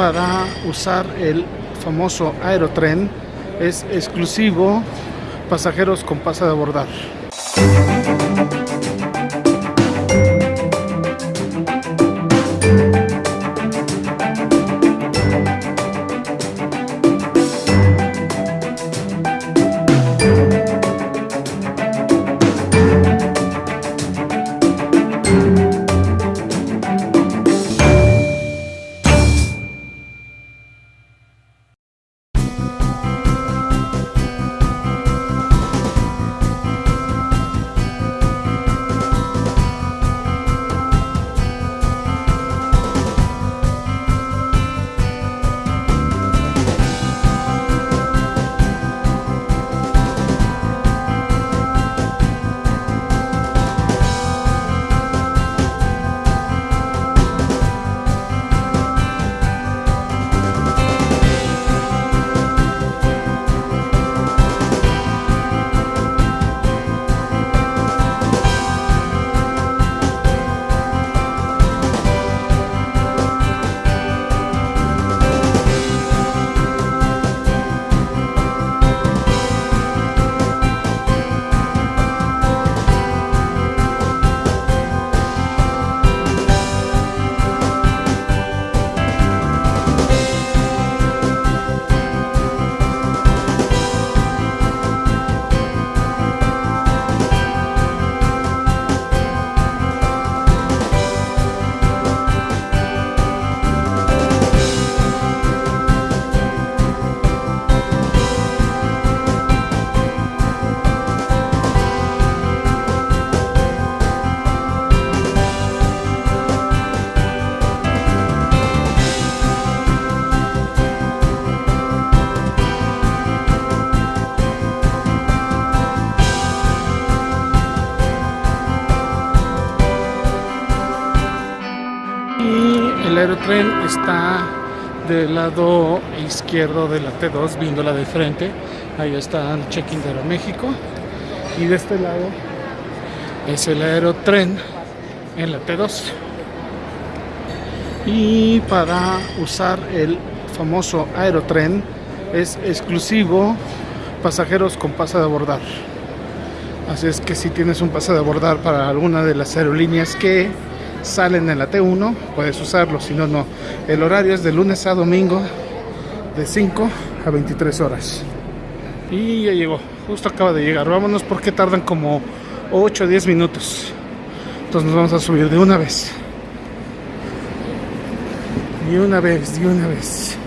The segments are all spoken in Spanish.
para usar el famoso aerotren es exclusivo pasajeros con pase de abordar. Aerotren está del lado izquierdo de la T2, viéndola de frente. Ahí está el check-in de Aeroméxico. Y de este lado es el aerotren en la T2. Y para usar el famoso aerotren es exclusivo pasajeros con pase de abordar. Así es que si tienes un pase de abordar para alguna de las aerolíneas que salen en la T1, puedes usarlo, si no, no. El horario es de lunes a domingo, de 5 a 23 horas. Y ya llegó, justo acaba de llegar. Vámonos porque tardan como 8 o 10 minutos. Entonces nos vamos a subir de una vez. De una vez, de una vez.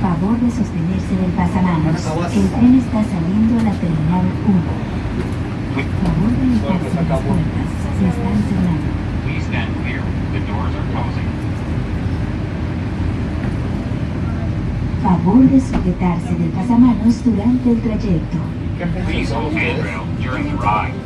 Favor de sostenerse del pasamanos. El tren está saliendo a la terminal 1. Favor de evitarse las puertas. Se están cerrando. Please stand clear. The doors are closing. Favor de sujetarse del pasamanos durante el trayecto. Please hold handrail during the ride.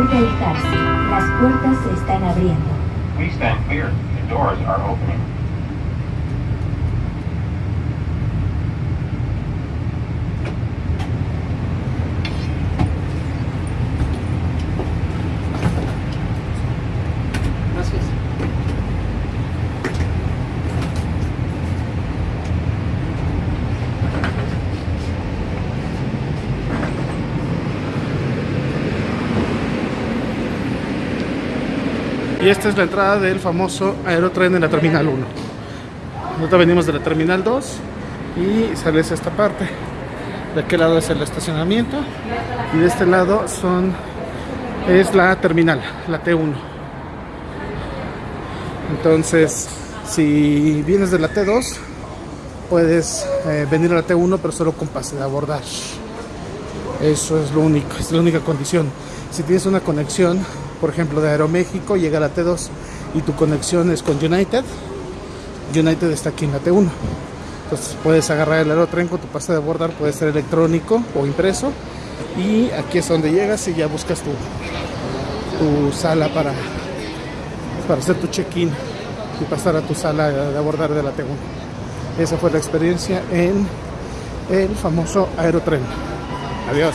Favor de alejarse. Las puertas se están abriendo. Please stand clear. The doors are opening. Gracias. Y esta es la entrada del famoso aerotren en la Terminal 1. Nosotros venimos de la Terminal 2 y sales a esta parte. De aquel lado es el estacionamiento y de este lado son es la terminal, la T1. Entonces, si vienes de la T2, puedes eh, venir a la T1, pero solo con pase de abordar. Eso es lo único, es la única condición. Si tienes una conexión, por ejemplo, de Aeroméxico, llega a la T2 y tu conexión es con United, United está aquí en la T1. Entonces puedes agarrar el aerotren con tu pase de abordar, puede ser electrónico o impreso. Y aquí es donde llegas y ya buscas tu, tu sala para, para hacer tu check-in y pasar a tu sala de abordar de la T1. Esa fue la experiencia en el famoso aerotren. Adiós.